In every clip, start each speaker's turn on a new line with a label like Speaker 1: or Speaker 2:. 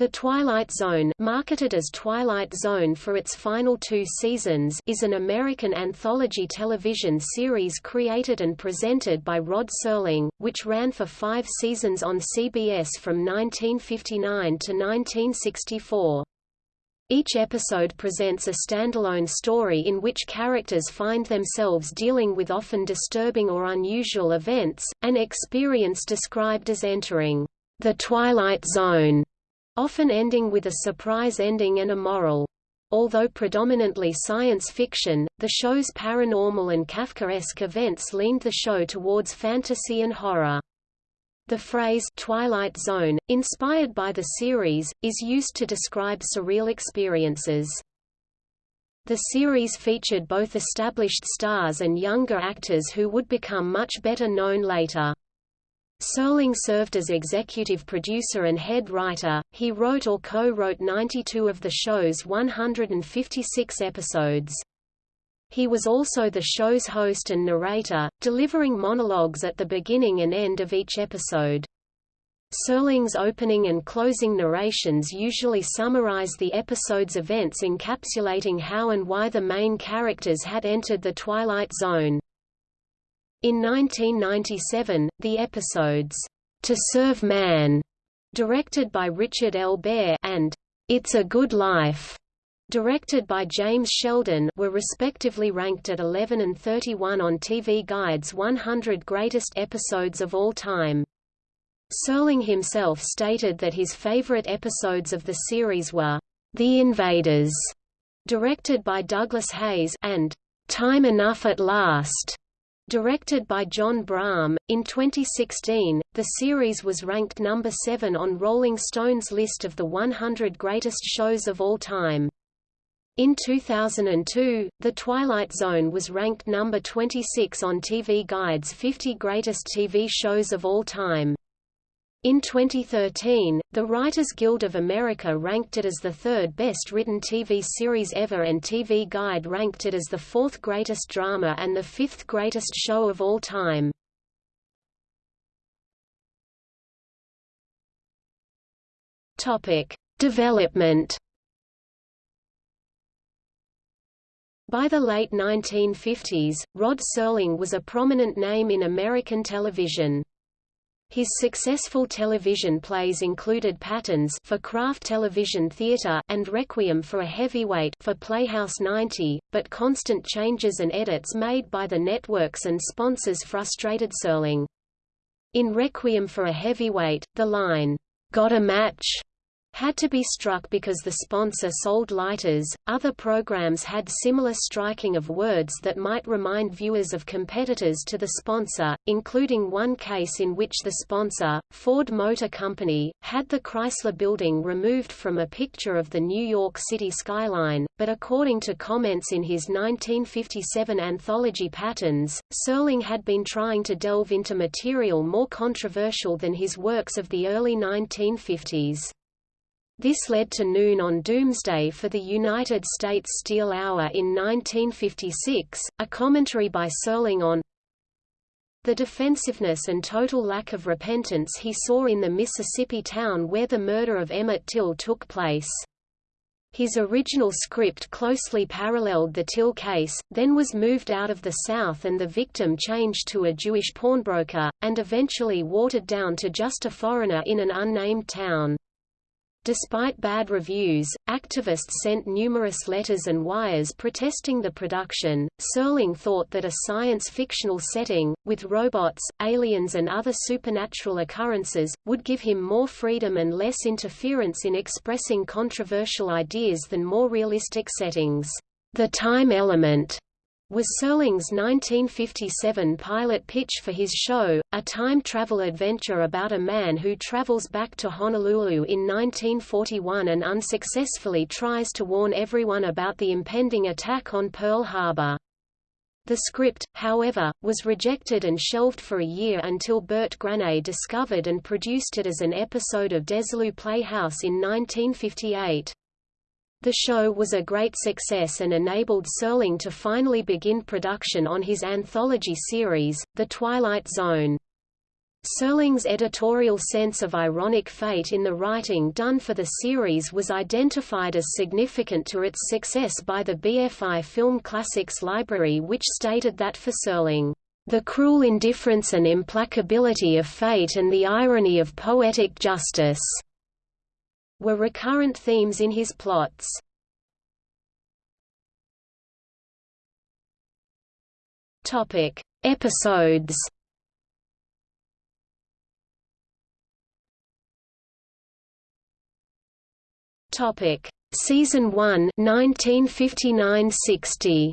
Speaker 1: The Twilight Zone marketed as Twilight Zone for its final two seasons is an American anthology television series created and presented by Rod Serling, which ran for five seasons on CBS from 1959 to 1964. Each episode presents a standalone story in which characters find themselves dealing with often disturbing or unusual events, an experience described as entering the Twilight Zone often ending with a surprise ending and a moral. Although predominantly science fiction, the show's paranormal and Kafkaesque events leaned the show towards fantasy and horror. The phrase Twilight Zone, inspired by the series, is used to describe surreal experiences. The series featured both established stars and younger actors who would become much better known later. Serling served as executive producer and head writer, he wrote or co-wrote 92 of the show's 156 episodes. He was also the show's host and narrator, delivering monologues at the beginning and end of each episode. Serling's opening and closing narrations usually summarize the episode's events encapsulating how and why the main characters had entered the Twilight Zone. In 1997, the episodes, To Serve Man, directed by Richard L. Bare, and It's a Good Life, directed by James Sheldon, were respectively ranked at 11 and 31 on TV Guide's 100 Greatest Episodes of All Time. Serling himself stated that his favorite episodes of the series were The Invaders, directed by Douglas Heyes, and Time Enough at Last, Directed by John Brahm, in 2016, the series was ranked number 7 on Rolling Stone's list of the 100 greatest shows of all time. In 2002, The Twilight Zone was ranked number 26 on TV Guide's 50 Greatest TV Shows of All Time. In 2013, the Writers Guild of America ranked it as the third best written TV series ever and TV Guide ranked it as the fourth greatest drama and the fifth greatest show of all time. Topic: Development. By the late 1950s, Rod Serling was a prominent name in American television. His successful television plays included Patterns for Kraft Television Theatre and Requiem for a Heavyweight for Playhouse 90, but constant changes and edits made by the networks and sponsors frustrated Serling. In Requiem for a Heavyweight, the line, "'Got a match?' Had to be struck because the sponsor sold lighters. Other programs had similar striking of words that might remind viewers of competitors to the sponsor, including one case in which the sponsor, Ford Motor Company, had the Chrysler building removed from a picture of the New York City skyline, but according to comments in his 1957 anthology Patterns, Serling had been trying to delve into material more controversial than his works of the early 1950s. This led to Noon on Doomsday for the United States Steel Hour in 1956, a commentary by Serling on the defensiveness and total lack of repentance he saw in the Mississippi town where the murder of Emmett Till took place. His original script closely paralleled the Till case, then was moved out of the South and the victim changed to a Jewish pawnbroker, and eventually watered down to just a foreigner in an unnamed town. Despite bad reviews, activists sent numerous letters and wires protesting the production. Serling thought that a science fictional setting, with robots, aliens, and other supernatural occurrences, would give him more freedom and less interference in expressing controversial ideas than more realistic settings. The time element was Serling's 1957 pilot pitch for his show, a time travel adventure about a man who travels back to Honolulu in 1941 and unsuccessfully tries to warn everyone about the impending attack on Pearl Harbor. The script, however, was rejected and shelved for a year until Bert Granet discovered and produced it as an episode of Desilu Playhouse in 1958. The show was a great success and enabled Serling to finally begin production on his anthology series, The Twilight Zone. Serling's editorial sense of ironic fate in the writing done for the series was identified as significant to its success by the BFI Film Classics Library which stated that for Serling, "...the cruel indifference and implacability of fate and the irony of poetic justice," were recurrent themes in his plots. Topic: Episodes Topic: Season 1, 1959–60.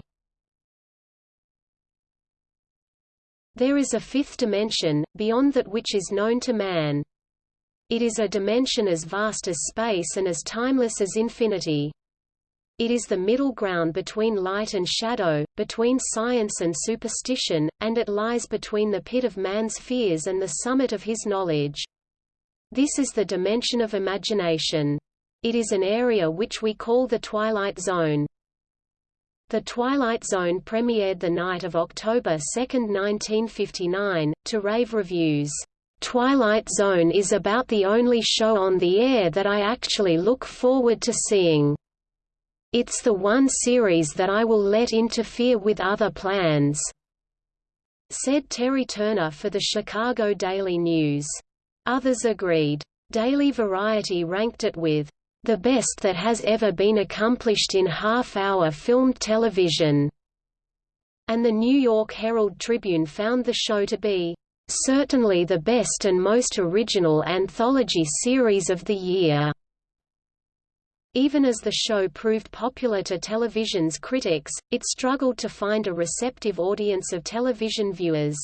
Speaker 1: There is a fifth dimension, beyond that which is known to man. It is a dimension as vast as space and as timeless as infinity. It is the middle ground between light and shadow, between science and superstition, and it lies between the pit of man's fears and the summit of his knowledge. This is the dimension of imagination. It is an area which we call the Twilight Zone. The Twilight Zone premiered the night of October 2, 1959, to rave reviews. Twilight Zone is about the only show on the air that I actually look forward to seeing. It's the one series that I will let interfere with other plans," said Terry Turner for the Chicago Daily News. Others agreed. Daily Variety ranked it with the best that has ever been accomplished in half-hour filmed television." And the New York Herald Tribune found the show to be certainly the best and most original anthology series of the year. Even as the show proved popular to television's critics, it struggled to find a receptive audience of television viewers.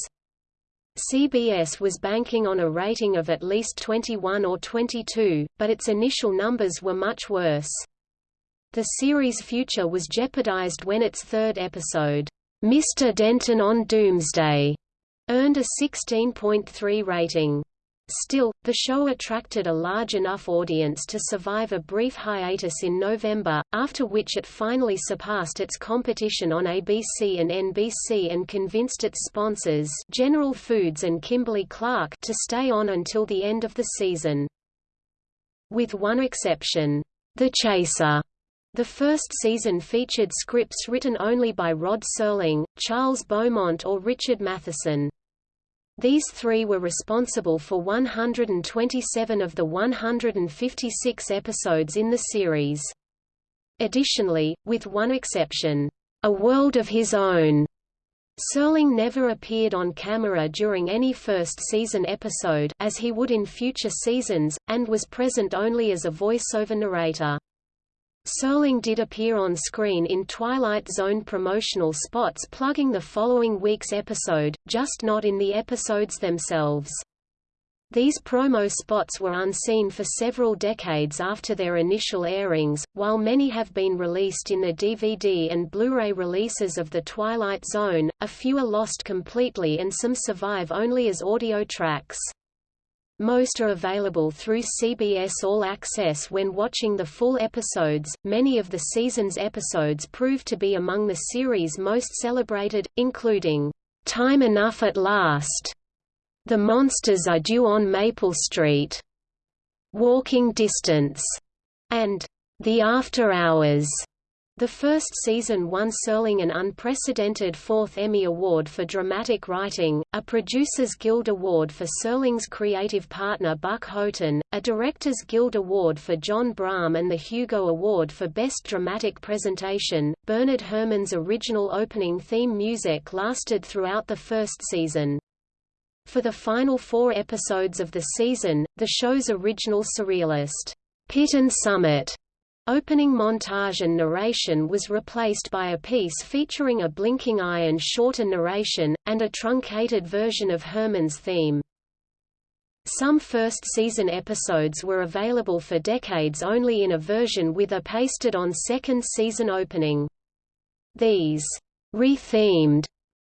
Speaker 1: CBS was banking on a rating of at least 21 or 22, but its initial numbers were much worse. The series' future was jeopardized when its third episode, Mr. Denton on Doomsday, earned a 16.3 rating. Still, the show attracted a large enough audience to survive a brief hiatus in November, after which it finally surpassed its competition on ABC and NBC and convinced its sponsors General Foods and Kimberly-Clark to stay on until the end of the season. With one exception, The Chaser, the first season featured scripts written only by Rod Serling, Charles Beaumont or Richard Matheson. These three were responsible for 127 of the 156 episodes in the series. Additionally, with one exception, A World of His Own, Serling never appeared on camera during any first-season episode as he would in future seasons, and was present only as a voice-over narrator. Serling did appear on screen in Twilight Zone promotional spots plugging the following week's episode, just not in the episodes themselves. These promo spots were unseen for several decades after their initial airings, while many have been released in the DVD and Blu-ray releases of The Twilight Zone, a few are lost completely and some survive only as audio tracks. Most are available through CBS All Access when watching the full episodes. Many of the season's episodes proved to be among the series' most celebrated, including Time Enough at Last, The Monsters Are Due on Maple Street, Walking Distance, and The After Hours. The first season won Serling an unprecedented fourth Emmy Award for Dramatic Writing, a Producers Guild Award for Serling's creative partner Buck Houghton, a Directors Guild Award for John Brahm and the Hugo Award for Best Dramatic Presentation. Bernard Herrmann's original opening theme music lasted throughout the first season. For the final four episodes of the season, the show's original surrealist, Pit and Summit Opening montage and narration was replaced by a piece featuring a blinking eye and shorter narration, and a truncated version of Herrmann's theme. Some first-season episodes were available for decades only in a version with a pasted-on second-season opening. These re-themed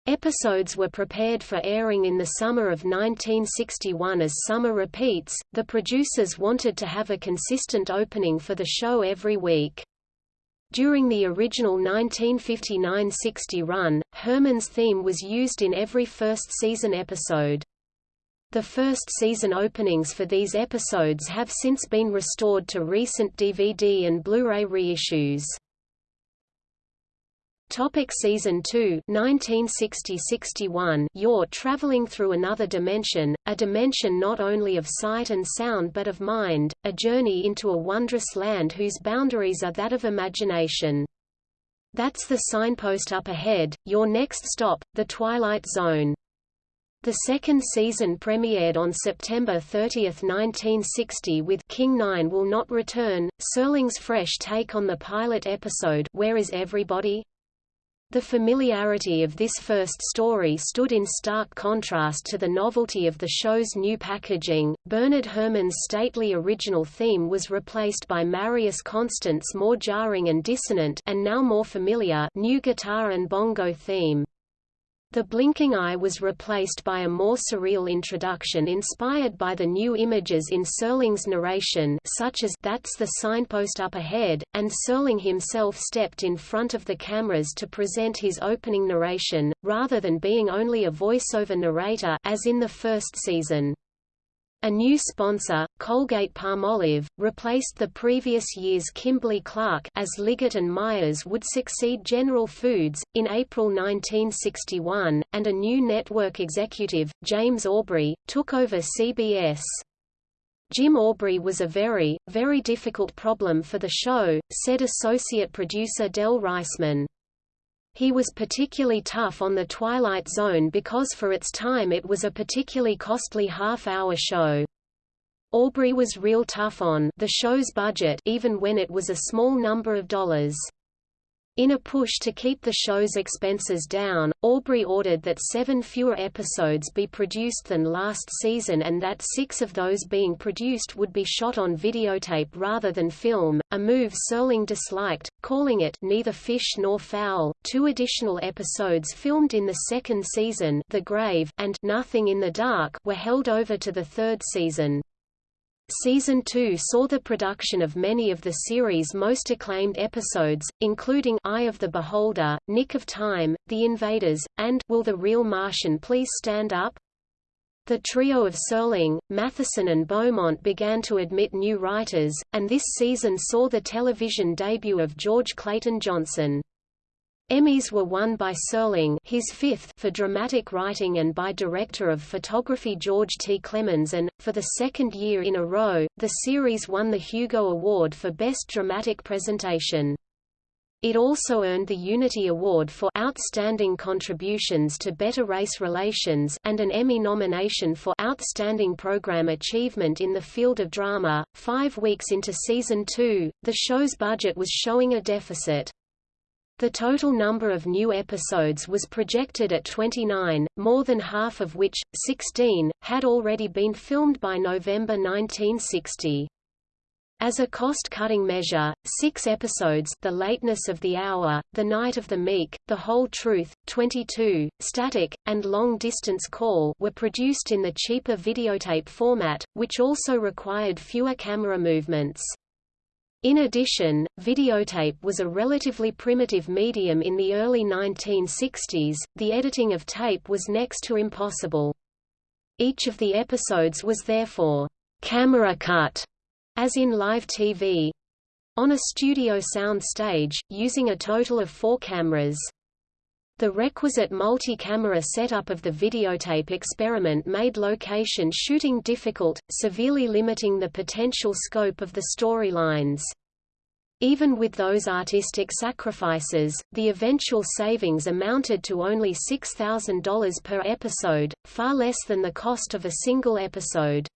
Speaker 1: Episodes were prepared for airing in the summer of 1961 as summer repeats. The producers wanted to have a consistent opening for the show every week. During the original 1959–60 run, Herrmann's theme was used in every first season episode. The first season openings for these episodes have since been restored to recent DVD and Blu-ray reissues. Topic Season 2 1960–61 You're traveling through another dimension, a dimension not only of sight and sound but of mind, a journey into a wondrous land whose boundaries are that of imagination. That's the signpost up ahead, your next stop, The Twilight Zone. The second season premiered on September 30, 1960 with King 9 Will Not Return, Serling's fresh take on the pilot episode Where Is Everybody? The familiarity of this first story stood in stark contrast to the novelty of the show's new packaging. Bernard Herrmann's stately original theme was replaced by Marius Constant's more jarring and dissonant and now more familiar new guitar and bongo theme. The blinking eye was replaced by a more surreal introduction inspired by the new images in Serling's narration such as That's the signpost up ahead, and Serling himself stepped in front of the cameras to present his opening narration, rather than being only a voiceover narrator as in the first season. A new sponsor, Colgate-Palmolive, replaced the previous year's Kimberly-Clark as Liggett and Myers would succeed General Foods, in April 1961, and a new network executive, James Aubrey, took over CBS. Jim Aubrey was a very, very difficult problem for the show, said associate producer Del Reisman. He was particularly tough on The Twilight Zone because for its time it was a particularly costly half-hour show. Aubrey was real tough on the show's budget even when it was a small number of dollars. In a push to keep the show's expenses down, Aubrey ordered that seven fewer episodes be produced than last season and that six of those being produced would be shot on videotape rather than film, a move Serling disliked, calling it neither fish nor fowl. Two additional episodes filmed in the second season The Grave and Nothing in the Dark were held over to the third season. Season 2 saw the production of many of the series' most acclaimed episodes, including Eye of the Beholder, Nick of Time, The Invaders, and Will the Real Martian Please Stand Up? The trio of Serling, Matheson and Beaumont began to admit new writers, and this season saw the television debut of George Clayton Johnson. Emmys were won by Serling his fifth for dramatic writing and by director of photography George T. Clemens and, for the second year in a row, the series won the Hugo Award for Best Dramatic Presentation. It also earned the Unity Award for Outstanding Contributions to Better Race Relations and an Emmy nomination for Outstanding Program Achievement in the Field of Drama. Five weeks into season two, the show's budget was showing a deficit. The total number of new episodes was projected at 29, more than half of which, 16, had already been filmed by November 1960. As a cost-cutting measure, six episodes The Lateness of the Hour, The Night of the Meek, The Whole Truth, 22, Static, and Long Distance Call were produced in the cheaper videotape format, which also required fewer camera movements. In addition, videotape was a relatively primitive medium in the early 1960s, the editing of tape was next to impossible. Each of the episodes was therefore camera cut, as in live TV, on a studio sound stage, using a total of four cameras. The requisite multi-camera setup of the videotape experiment made location shooting difficult, severely limiting the potential scope of the storylines. Even with those artistic sacrifices, the eventual savings amounted to only $6,000 per episode, far less than the cost of a single episode.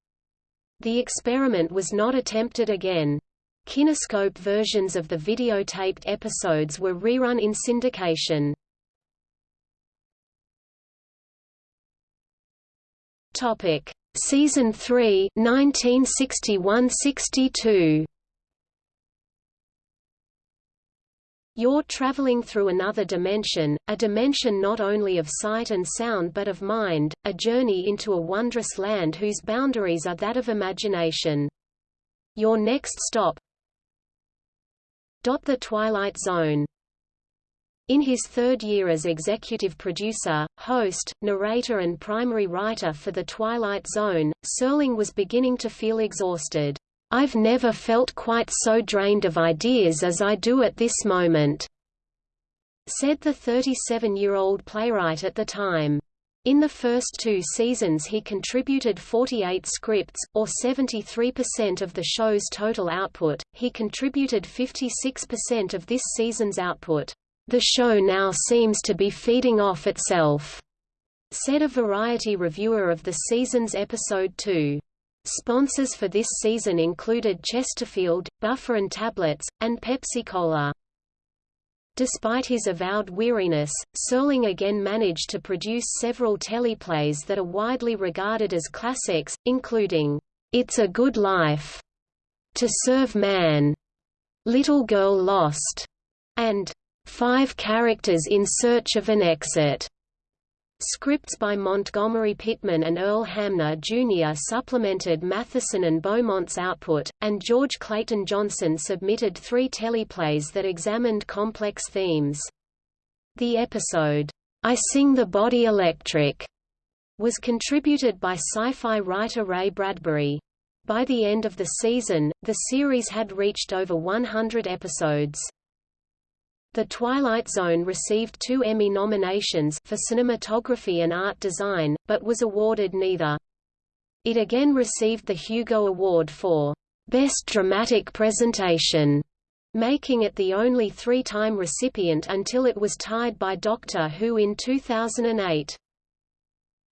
Speaker 1: The experiment was not attempted again. Kinescope versions of the videotaped episodes were rerun in syndication. Topic: Season 3, 1961–62. You're traveling through another dimension, a dimension not only of sight and sound but of mind, a journey into a wondrous land whose boundaries are that of imagination. Your next stop The Twilight Zone In his third year as executive producer, host, narrator and primary writer for The Twilight Zone, Serling was beginning to feel exhausted. I've never felt quite so drained of ideas as I do at this moment, said the 37-year-old playwright at the time. In the first two seasons he contributed 48 scripts, or 73% of the show's total output. He contributed 56% of this season's output. The show now seems to be feeding off itself, said a Variety reviewer of the season's episode 2. Sponsors for this season included Chesterfield, Bufferin Tablets, and Pepsi-Cola. Despite his avowed weariness, Serling again managed to produce several teleplays that are widely regarded as classics, including, It's a Good Life, To Serve Man, Little Girl Lost, and Five Characters in Search of an Exit. Scripts by Montgomery Pittman and Earl Hamner Jr. supplemented Matheson and Beaumont's output, and George Clayton Johnson submitted three teleplays that examined complex themes. The episode, I Sing the Body Electric, was contributed by sci-fi writer Ray Bradbury. By the end of the season, the series had reached over 100 episodes. The Twilight Zone received two Emmy nominations for cinematography and art design, but was awarded neither. It again received the Hugo Award for Best Dramatic Presentation, making it the only three-time recipient until it was tied by Doctor Who in 2008.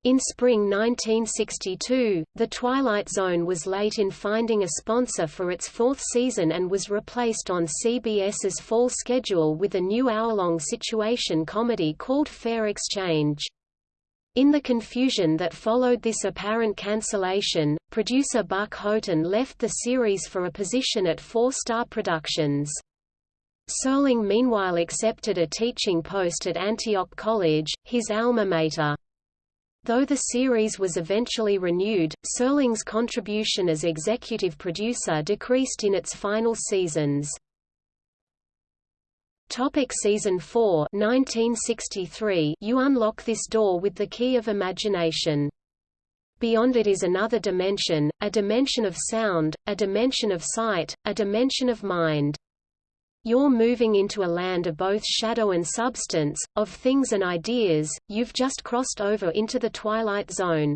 Speaker 1: In spring 1962, The Twilight Zone was late in finding a sponsor for its fourth season and was replaced on CBS's fall schedule with a new hour-long situation comedy called Fair Exchange. In the confusion that followed this apparent cancellation, producer Buck Houghton left the series for a position at Four Star Productions. Serling meanwhile accepted a teaching post at Antioch College, his alma mater. Though the series was eventually renewed, Serling's contribution as executive producer decreased in its final seasons. Topic season 4 1963 You unlock this door with the key of imagination. Beyond it is another dimension, a dimension of sound, a dimension of sight, a dimension of mind. You're moving into a land of both shadow and substance, of things and ideas, you've just crossed over into the twilight zone.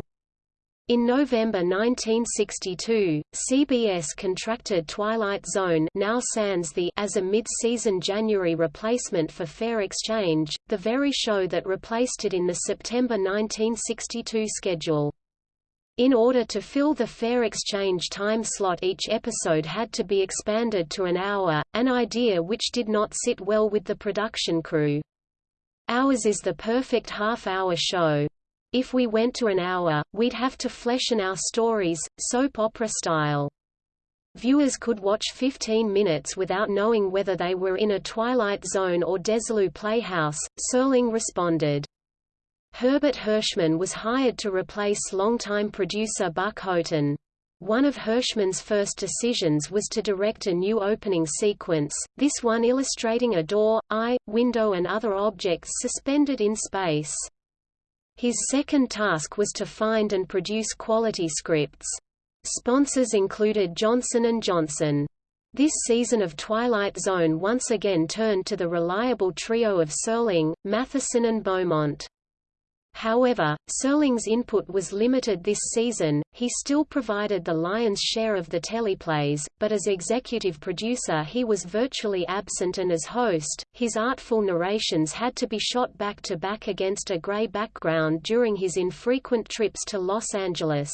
Speaker 1: In November 1962, CBS contracted Twilight Zone now sans the as a mid-season January replacement for Fair Exchange, the very show that replaced it in the September 1962 schedule. In order to fill the fair exchange time slot each episode had to be expanded to an hour, an idea which did not sit well with the production crew. Ours is the perfect half-hour show. If we went to an hour, we'd have to fleshen our stories, soap opera style. Viewers could watch 15 minutes without knowing whether they were in a Twilight Zone or Desilu Playhouse, Serling responded. Herbert Hirschman was hired to replace longtime producer Buck Houghton. One of Hirschman's first decisions was to direct a new opening sequence, this one illustrating a door, eye, window and other objects suspended in space. His second task was to find and produce quality scripts. Sponsors included Johnson & Johnson. This season of Twilight Zone once again turned to the reliable trio of Serling, Matheson and Beaumont. However, Serling's input was limited this season, he still provided the lion's share of the teleplays, but as executive producer he was virtually absent and as host, his artful narrations had to be shot back-to-back -back against a gray background during his infrequent trips to Los Angeles.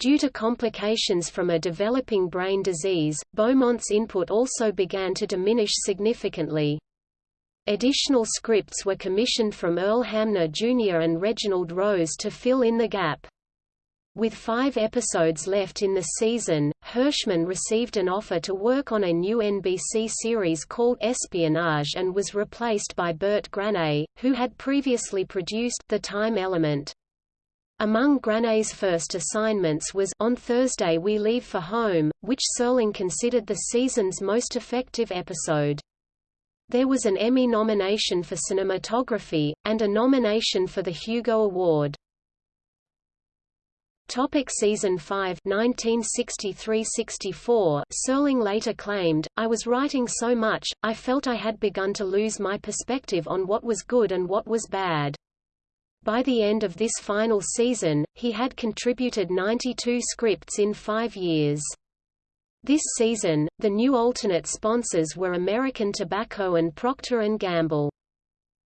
Speaker 1: Due to complications from a developing brain disease, Beaumont's input also began to diminish significantly. Additional scripts were commissioned from Earl Hamner Jr. and Reginald Rose to fill in the gap. With five episodes left in the season, Hirschman received an offer to work on a new NBC series called Espionage and was replaced by Bert Granet, who had previously produced The Time Element. Among Granet's first assignments was On Thursday We Leave for Home, which Serling considered the season's most effective episode. There was an Emmy nomination for cinematography, and a nomination for the Hugo Award. Topic season 5 1963–64 Serling later claimed, I was writing so much, I felt I had begun to lose my perspective on what was good and what was bad. By the end of this final season, he had contributed 92 scripts in five years. This season, the new alternate sponsors were American Tobacco and Procter & Gamble.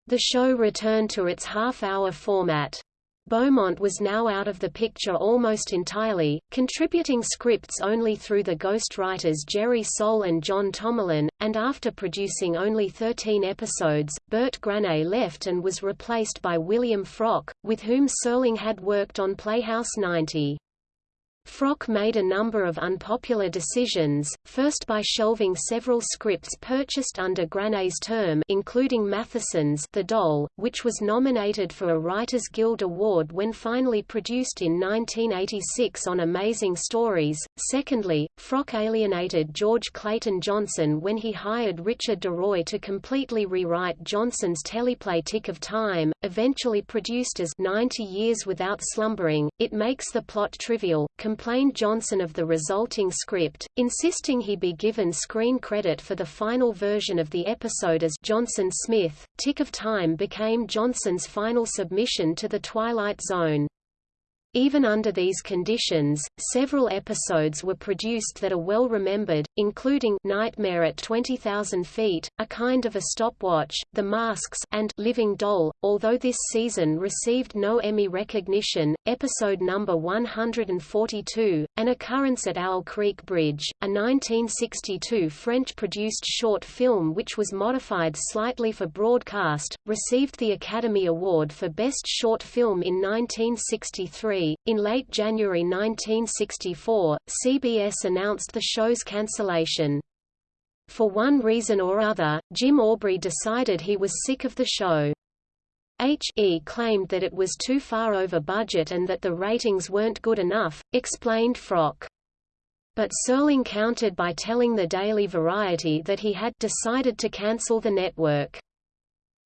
Speaker 1: The show returned to its half-hour format. Beaumont was now out of the picture almost entirely, contributing scripts only through the ghostwriters Jerry Sohl and John Tomalin, and after producing only 13 episodes, Bert Granet left and was replaced by William Froug, with whom Serling had worked on Playhouse 90. Froug made a number of unpopular decisions, first by shelving several scripts purchased under Granet's term including Matheson's The Doll, which was nominated for a Writers Guild Award when finally produced in 1986 on Amazing Stories. Secondly, Froug alienated George Clayton Johnson when he hired Richard DeRoy to completely rewrite Johnson's teleplay Tick of Time, eventually produced as 90 Years Without Slumbering. It makes the plot trivial, complained Johnson of the resulting script, insisting he be given screen credit for the final version of the episode as Johnson Smith. Tick of Time became Johnson's final submission to The Twilight Zone. Even under these conditions, several episodes were produced that are well remembered, including Nightmare at 20,000 Feet, A Kind of a Stopwatch, The Masks, and Living Doll. Although this season received no Emmy recognition, episode number 142, An Occurrence at Owl Creek Bridge, a 1962 French-produced short film which was modified slightly for broadcast, received the Academy Award for Best Short Film in 1963 in late January 1964, CBS announced the show's cancellation. For one reason or other, Jim Aubrey decided he was sick of the show. H.E. claimed that it was too far over budget and that the ratings weren't good enough, explained Froug. But Serling countered by telling the Daily Variety that he had decided to cancel the network.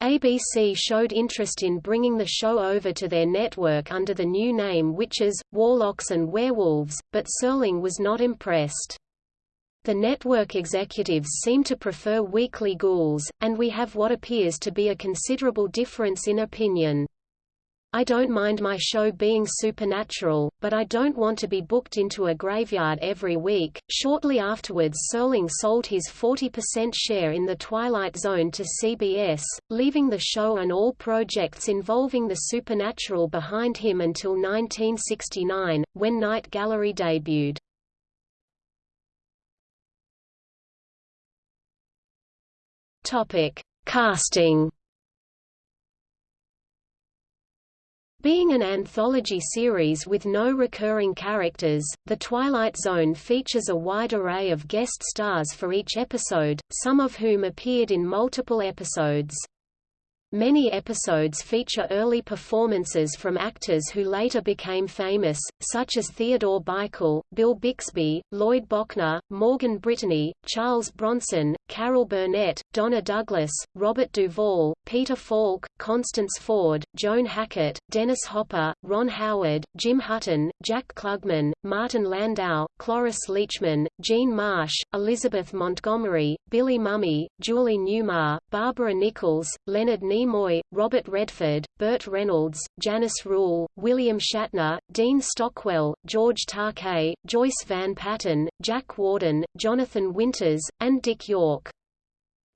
Speaker 1: ABC showed interest in bringing the show over to their network under the new name Witches, Warlocks and Werewolves, but Serling was not impressed. The network executives seem to prefer weekly ghouls, and we have what appears to be a considerable difference in opinion. I don't mind my show being supernatural, but I don't want to be booked into a graveyard every week. Shortly afterwards, Serling sold his 40% share in The Twilight Zone to CBS, leaving the show and all projects involving the supernatural behind him until 1969, when Night Gallery debuted. Topic: Casting Being an anthology series with no recurring characters, The Twilight Zone features a wide array of guest stars for each episode, some of whom appeared in multiple episodes. Many episodes feature early performances from actors who later became famous, such as Theodore Bikel, Bill Bixby, Lloyd Bochner, Morgan Brittany, Charles Bronson, Carol Burnett, Donna Douglas, Robert Duvall, Peter Falk, Constance Ford, Joan Hackett, Dennis Hopper, Ron Howard, Jim Hutton, Jack Klugman, Martin Landau, Cloris Leachman, Jean Marsh, Elizabeth Montgomery, Billy Mumy, Julie Newmar, Barbara Nichols, Leonard Nimoy Nimoy, Robert Redford, Burt Reynolds, Janice Rule, William Shatner, Dean Stockwell, George Takei, Joyce Van Patten, Jack Warden, Jonathan Winters, and Dick York.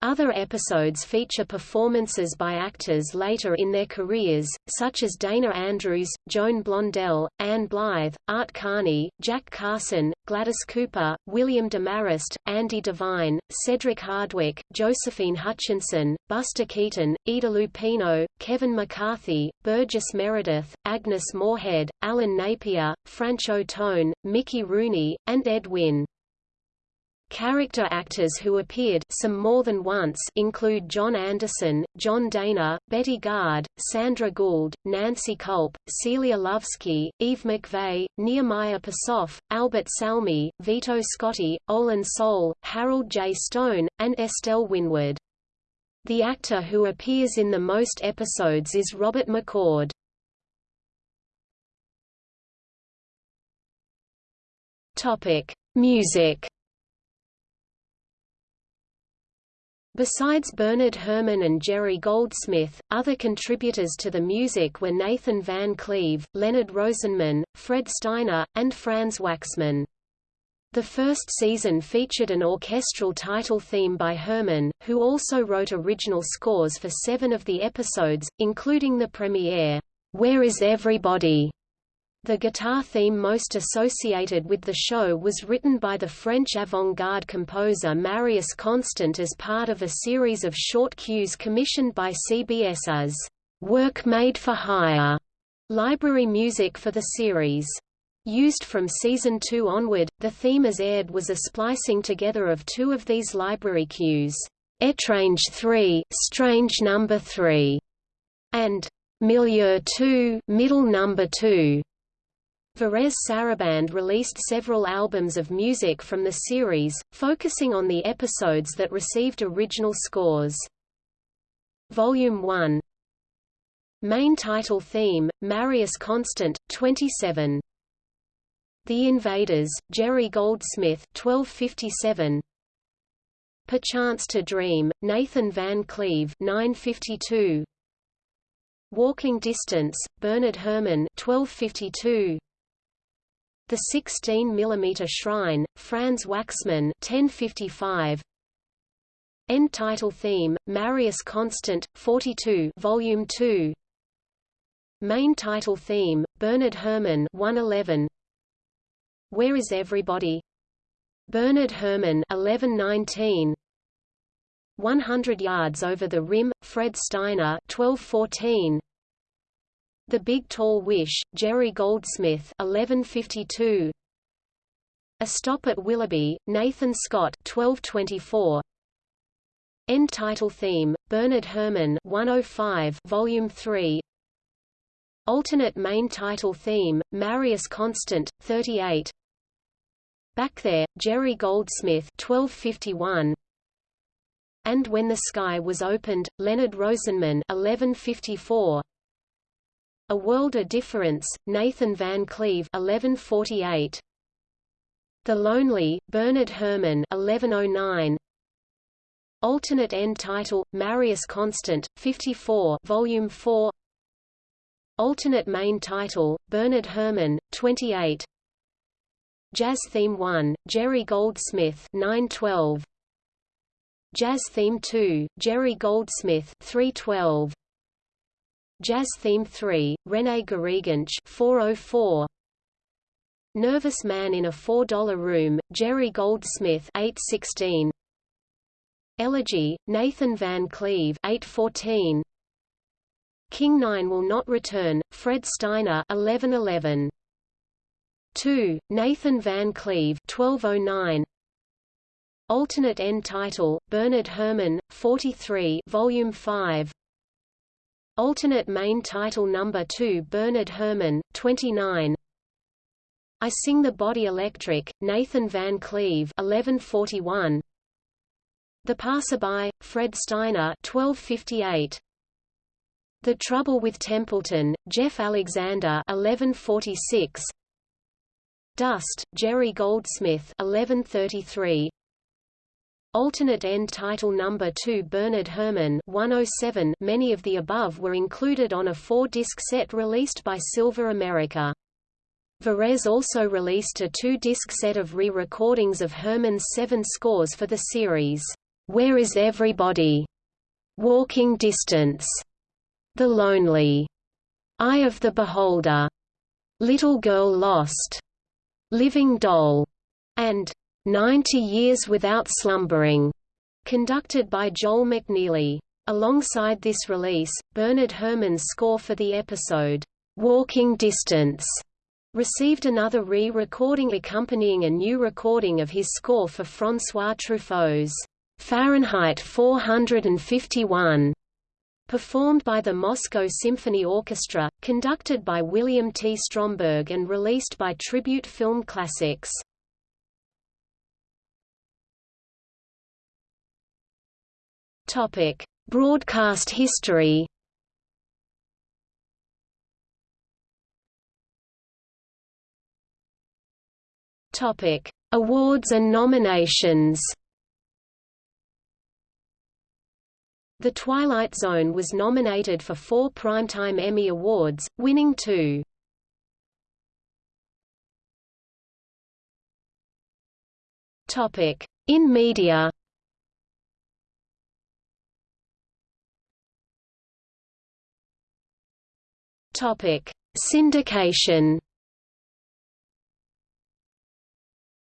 Speaker 1: Other episodes feature performances by actors later in their careers, such as Dana Andrews, Joan Blondell, Ann Blyth, Art Carney, Jack Carson, Gladys Cooper, William Demarest, Andy Devine, Cedric Hardwicke, Josephine Hutchinson, Buster Keaton, Ida Lupino, Kevin McCarthy, Burgess Meredith, Agnes Moorehead, Alan Napier, Franchot Tone, Mickey Rooney, and Ed Wynn. Character actors who appeared some more than once include John Anderson, John Dana, Betty Garde, Sandra Gould, Nancy Kulp, Celia Lovsky, Eve McVeigh, Nehemiah Persoff, Albert Salmi, Vito Scotti, Olin Soule, Harold J. Stone, and Estelle Winwood. The actor who appears in the most episodes is Robert McCord. Topic: Music. Besides Bernard Herrmann and Jerry Goldsmith, other contributors to the music were Nathan Van Cleve, Leonard Rosenman, Fred Steiner, and Franz Waxman. The first season featured an orchestral title theme by Herrmann, who also wrote original scores for seven of the episodes, including the premiere, Where is Everybody? The guitar theme most associated with the show was written by the French avant-garde composer Marius Constant as part of a series of short cues commissioned by CBS as work made for hire library music for the series. Used from season 2 onward, the theme as aired was a splicing together of two of these library cues, Etrange 3, Strange number 3, and Milieu 2, Middle number 2. Varèse Sarabande released several albums of music from the series, focusing on the episodes that received original scores. Volume 1 Main title theme, Marius Constant, 27. The Invaders, Jerry Goldsmith 1257. Perchance to Dream, Nathan Van Cleve 952. Walking Distance, Bernard Herrmann 1252. The 16 mm Shrine, Franz Waxman 1055. End title theme, Marius Constant, 42 Volume 2 Main title theme, Bernard Herrmann 111 Where is Everybody? Bernard Herrmann 1119 100 Yards Over the Rim, Fred Steiner 1214 the Big Tall Wish, Jerry Goldsmith 1152. A Stop at Willoughby, Nathan Scott 1224. End title theme, Bernard Herrmann 105 Volume 3. Alternate main title theme, Marius Constant 38. Back There, Jerry Goldsmith 1251. And When the Sky Was Opened, Leonard Rosenman 1154. A World of Difference, Nathan Van Cleve 1148. The Lonely, Bernard Herrmann 1109. Alternate end title, Marius Constant, 54 Volume 4 Alternate main title, Bernard Herrmann, 28 Jazz Theme 1, Jerry Goldsmith 912. Jazz Theme 2, Jerry Goldsmith 312. Jazz Theme 3, René Garriguenc 404. Nervous Man in a $4 Room, Jerry Goldsmith 816. Elegy, Nathan Van Cleve 814. King 9 Will Not Return, Fred Steiner 1111. 2. Nathan Van Cleve 1209. Alternate end title, Bernard Herrmann, 43 Volume 5 Alternate main title number 2 Bernard Herrmann, 29 I Sing the Body Electric, Nathan Van Cleve 1141 The Passerby, Fred Steiner 1258 The Trouble with Templeton, Jeff Alexander 1146 Dust, Jerry Goldsmith 1133 Alternate end title number 2 Bernard Herrmann 107 Many of the above were included on a four-disc set released by Silva America. Varèse also released a two-disc set of re-recordings of Herrmann's seven scores for the series, Where is Everybody? Walking Distance, The Lonely, Eye of the Beholder, Little Girl Lost, Living Doll, and 90 Years Without Slumbering, conducted by Joel McNeely. Alongside this release, Bernard Herrmann's score for the episode, Walking Distance, received another re-recording accompanying a new recording of his score for François Truffaut's Fahrenheit 451, performed by the Moscow Symphony Orchestra, conducted by William T. Stromberg and released by Tribute Film Classics. Topic: Broadcast history Topic: Awards and nominations. The Twilight Zone was nominated for four Primetime Emmy Awards, winning two. Topic: In media. Topic: Syndication.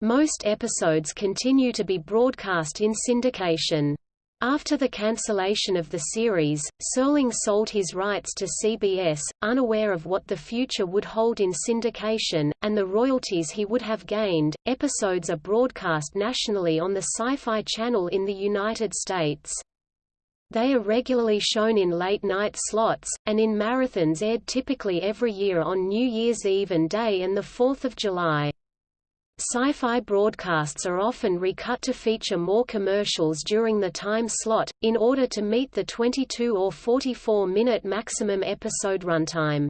Speaker 1: Most episodes continue to be broadcast in syndication. After the cancellation of the series, Serling sold his rights to CBS, unaware of what the future would hold in syndication, and the royalties he would have gained. Episodes are broadcast nationally on the Sci-Fi Channel in the United States. They are regularly shown in late-night slots, and in marathons aired typically every year on New Year's Eve and Day and 4 July. Sci-fi broadcasts are often recut to feature more commercials during the time slot, in order to meet the 22 or 44-minute maximum episode runtime.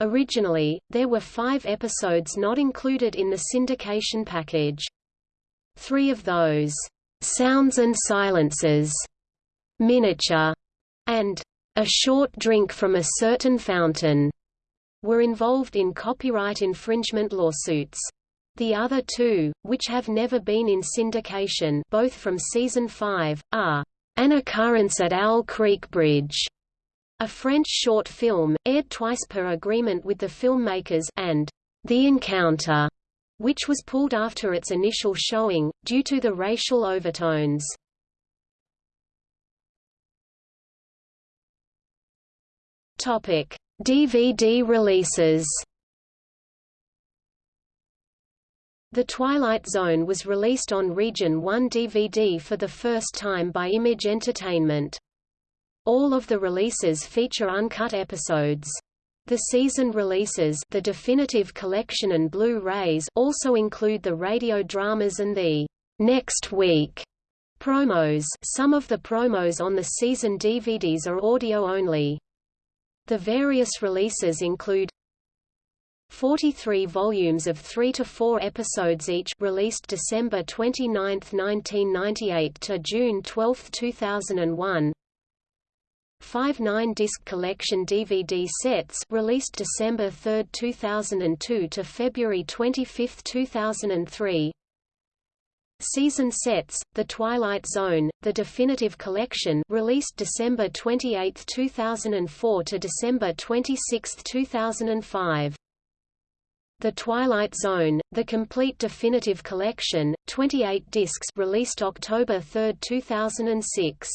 Speaker 1: Originally, there were five episodes not included in the syndication package. Three of those, "'Sounds and Silences", "'Miniature", and "'A Short Drink from a Certain Fountain' were involved in copyright infringement lawsuits. The other two, which have never been in syndication both from Season 5, are An Occurrence at Owl Creek Bridge, a French short film, aired twice per agreement with the filmmakers and The Encounter, which was pulled after its initial showing, due to the racial overtones. DVD releases The Twilight Zone was released on Region 1 DVD for the first time by Image Entertainment. All of the releases feature uncut episodes. The season releases the definitive collection and Blu-rays also include the radio dramas and the next week promos. Some of the promos on the season DVDs are audio only. The various releases include 43 volumes of 3 to 4 episodes each released December 29, 1998 to June 12, 2001. Five nine-disc collection DVD sets released December 3, 2002 to February 25, 2003. Season sets, The Twilight Zone, The Definitive Collection released December 28, 2004 to December 26, 2005. The Twilight Zone, The Complete Definitive Collection, 28 discs released October 3, 2006.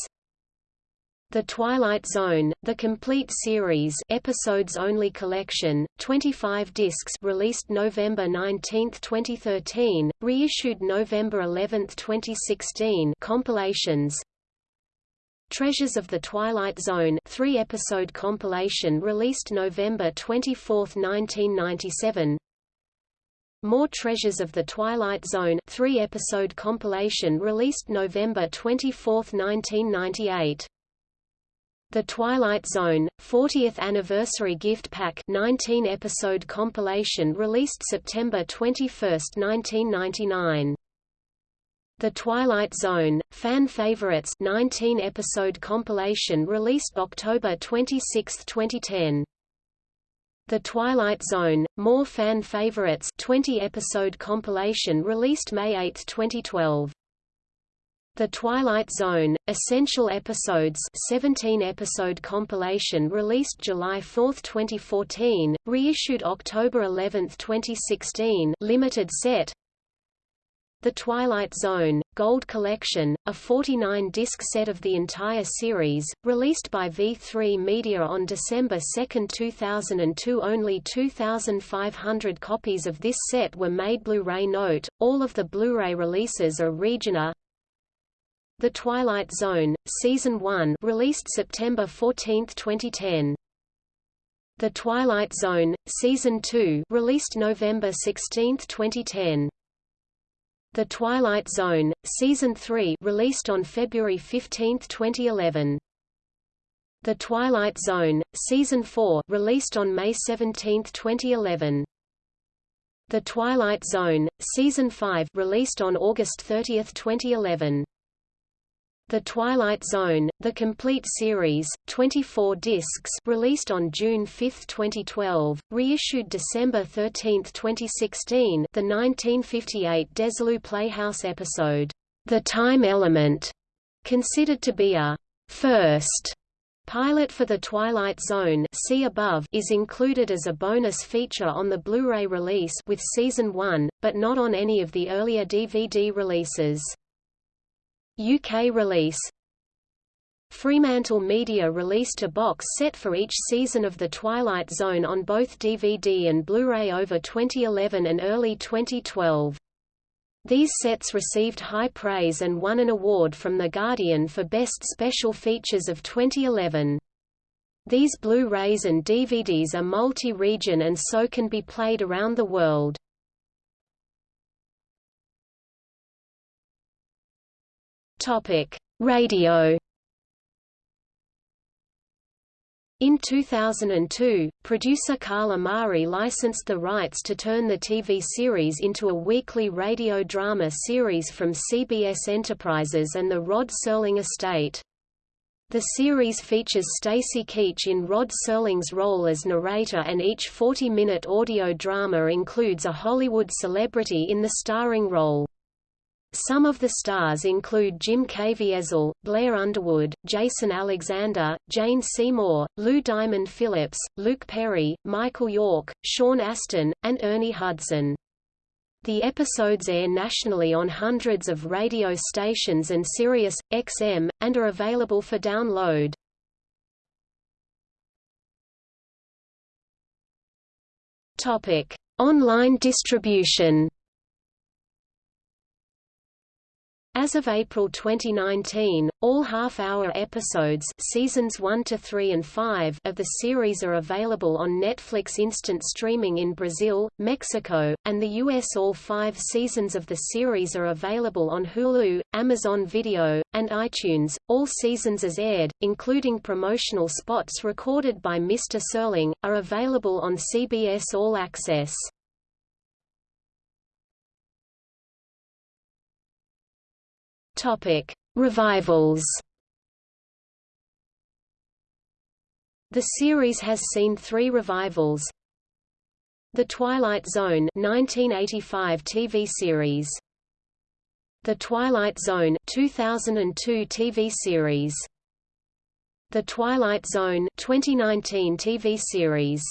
Speaker 1: The Twilight Zone, The Complete Series Episodes Only Collection, 25 discs released November 19, 2013, reissued November 11, 2016 compilations Treasures of the Twilight Zone three-episode compilation released November 24, 1997 more Treasures of the Twilight Zone three-episode compilation released November 24, 1998. The Twilight Zone 40th Anniversary Gift Pack 19-episode compilation released September 21, 1999. The Twilight Zone Fan Favorites 19-episode compilation released October 26, 2010. The Twilight Zone, More Fan Favorites 20-episode compilation released May 8, 2012. The Twilight Zone, Essential Episodes 17-episode compilation released July 4, 2014, reissued October 11, 2016 limited set. The Twilight Zone, Gold Collection, a 49-disc set of the entire series, released by V3 Media on December 2, 2002 Only 2,500 copies of this set were made Blu-ray Note, all of the Blu-ray releases are Region A The Twilight Zone, Season 1 released September 14, 2010 The Twilight Zone, Season 2 released November 16, 2010 The Twilight Zone, Season 3 released on February 15, 2011. The Twilight Zone, Season 4 released on May 17, 2011. The Twilight Zone, Season 5 released on August 30, 2011. The Twilight Zone, the complete series, 24 discs released on June 5, 2012, reissued December 13, 2016 the 1958 Desilu Playhouse episode, The Time Element, considered to be a first Pilot for The Twilight Zone see above is included as a bonus feature on the Blu-ray release with Season 1, but not on any of the earlier DVD releases. UK release Fremantle Media released a box set for each season of The Twilight Zone on both DVD and Blu-ray over 2011 and early 2012. These sets received high praise and won an award from The Guardian for Best Special Features of 2011. These Blu-rays and DVDs are multi-region and so can be played around the world. Topic: Radio In 2002, producer Carl Amari licensed the rights to turn the TV series into a weekly radio drama series from CBS Enterprises and the Rod Serling estate. The series features Stacy Keach in Rod Serling's role as narrator and each 40-minute audio drama includes a Hollywood celebrity in the starring role. Some of the stars include Jim Caviezel, Blair Underwood, Jason Alexander, Jane Seymour, Lou Diamond Phillips, Luke Perry, Michael York, Sean Astin, and Ernie Hudson. The episodes air nationally on hundreds of radio stations and Sirius, XM, and are available for download. Online distribution As of April 2019, all half-hour episodes seasons 1 to 3 and 5 of the series are available on Netflix instant streaming in Brazil, Mexico, and the US. All 5 seasons of the series are available on Hulu, Amazon Video, and iTunes. All seasons as aired, including promotional spots recorded by Mr. Serling, are available on CBS All Access. Topic: Revivals. The series has seen three revivals. The Twilight Zone 1985 TV series. The Twilight Zone 2002 TV series. The Twilight Zone 2019 TV series.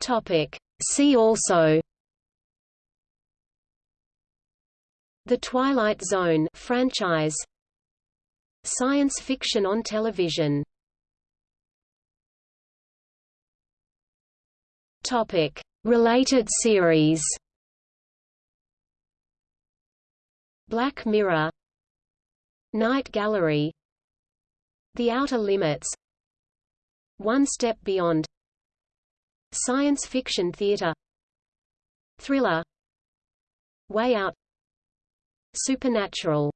Speaker 1: Topic: See also The Twilight Zone franchise. Science fiction on television. Topic. Related series. Black Mirror. Night Gallery. The Outer Limits. One Step Beyond. Science fiction theater. Thriller. Way Out Supernatural